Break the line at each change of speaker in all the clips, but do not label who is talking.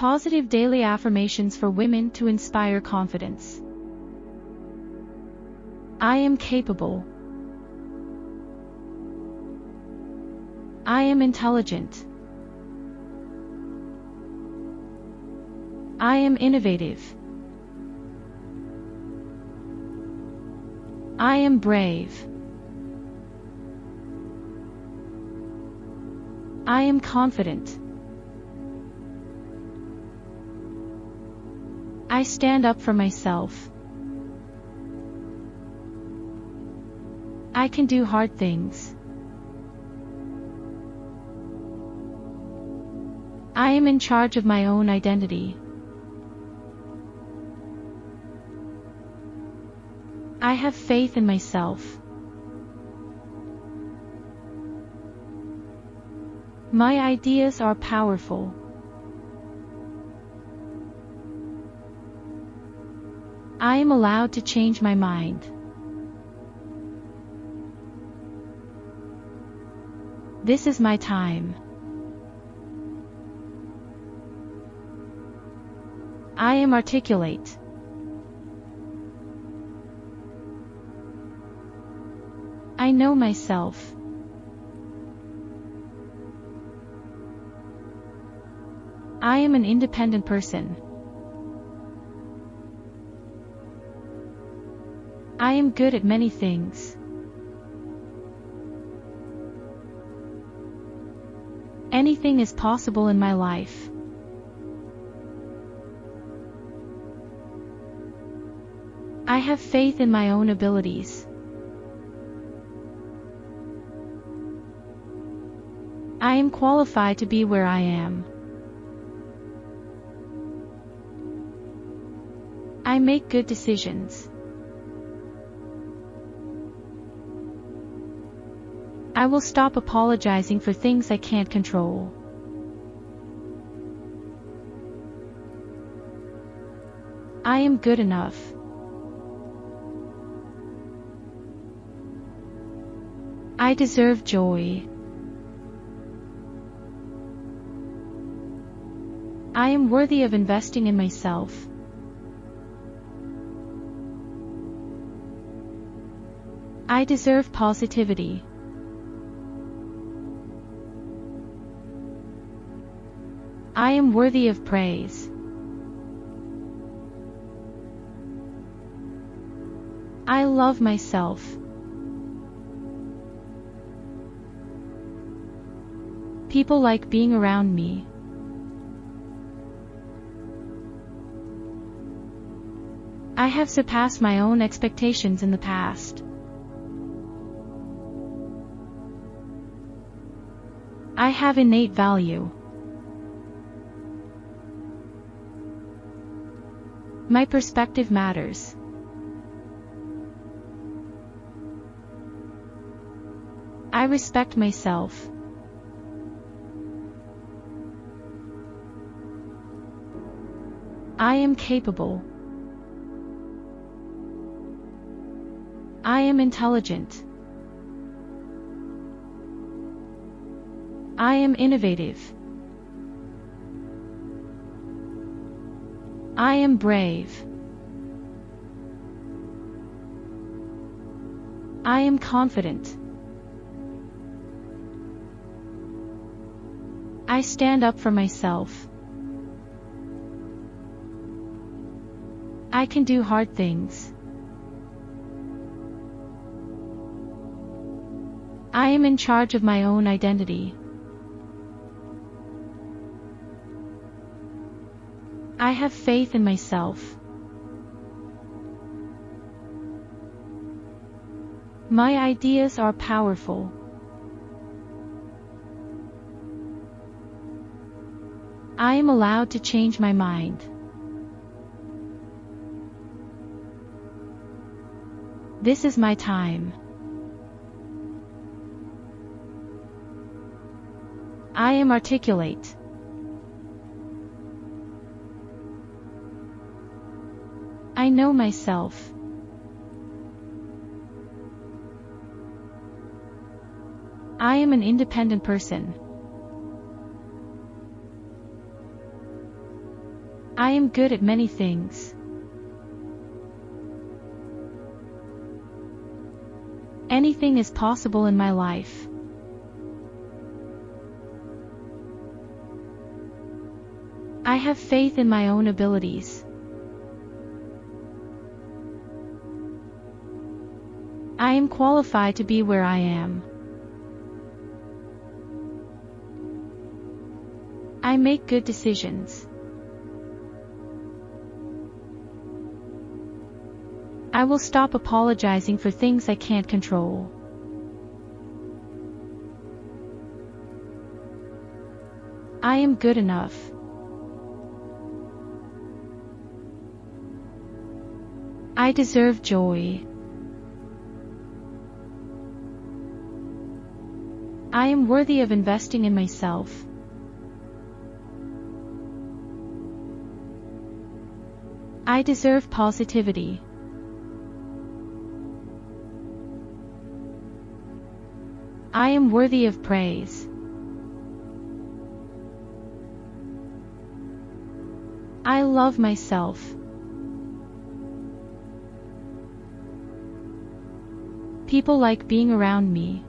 Positive daily affirmations for women to inspire confidence. I am capable. I am intelligent. I am innovative. I am brave. I am confident. I stand up for myself. I can do hard things. I am in charge of my own identity. I have faith in myself. My ideas are powerful. I am allowed to change my mind. This is my time. I am articulate. I know myself. I am an independent person. I am good at many things. Anything is possible in my life. I have faith in my own abilities. I am qualified to be where I am. I make good decisions. I will stop apologizing for things I can't control. I am good enough. I deserve joy. I am worthy of investing in myself. I deserve positivity. I am worthy of praise. I love myself. People like being around me. I have surpassed my own expectations in the past. I have innate value. My perspective matters. I respect myself. I am capable. I am intelligent. I am innovative. I am brave. I am confident. I stand up for myself. I can do hard things. I am in charge of my own identity. I have faith in myself. My ideas are powerful. I am allowed to change my mind. This is my time. I am articulate. I know myself. I am an independent person. I am good at many things. Anything is possible in my life. I have faith in my own abilities. I am qualified to be where I am. I make good decisions. I will stop apologizing for things I can't control. I am good enough. I deserve joy. I am worthy of investing in myself. I deserve positivity. I am worthy of praise. I love myself. People like being around me.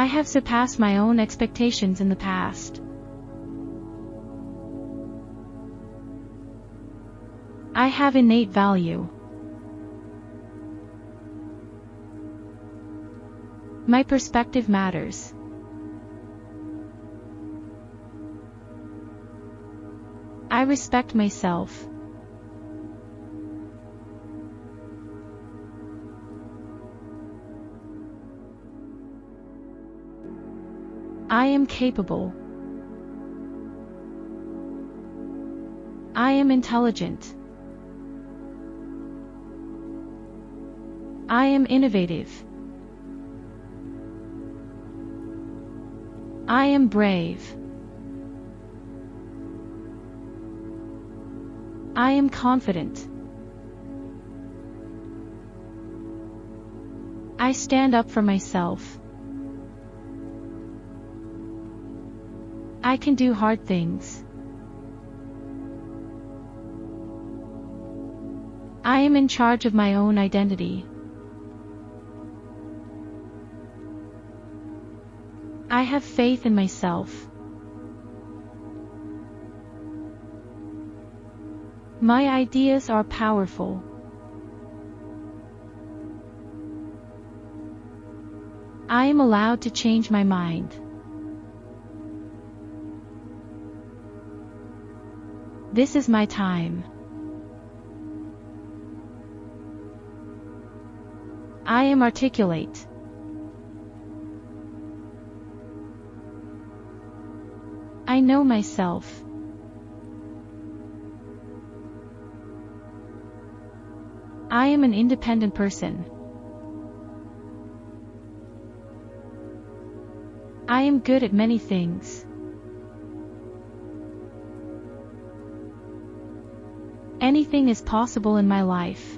I have surpassed my own expectations in the past. I have innate value. My perspective matters. I respect myself. I am capable. I am intelligent. I am innovative. I am brave. I am confident. I stand up for myself. I can do hard things. I am in charge of my own identity. I have faith in myself. My ideas are powerful. I am allowed to change my mind. This is my time. I am articulate. I know myself. I am an independent person. I am good at many things. Anything is possible in my life.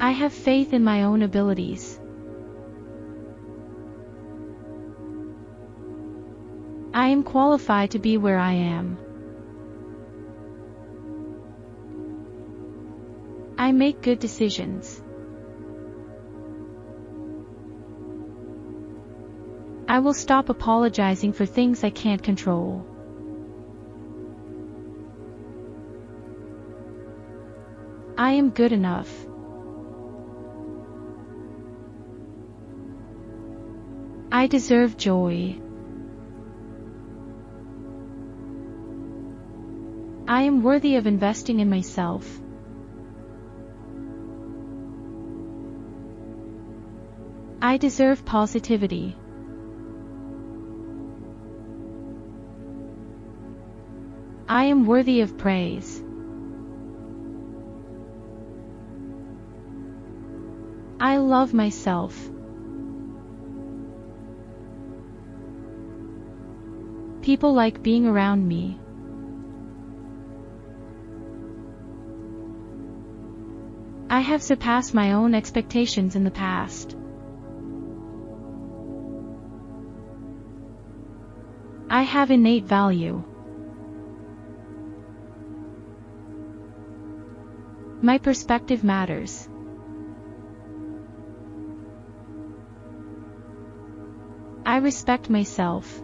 I have faith in my own abilities. I am qualified to be where I am. I make good decisions. I will stop apologizing for things I can't control. I am good enough. I deserve joy. I am worthy of investing in myself. I deserve positivity. I am worthy of praise. I love myself. People like being around me. I have surpassed my own expectations in the past. I have innate value. My perspective matters. I respect myself.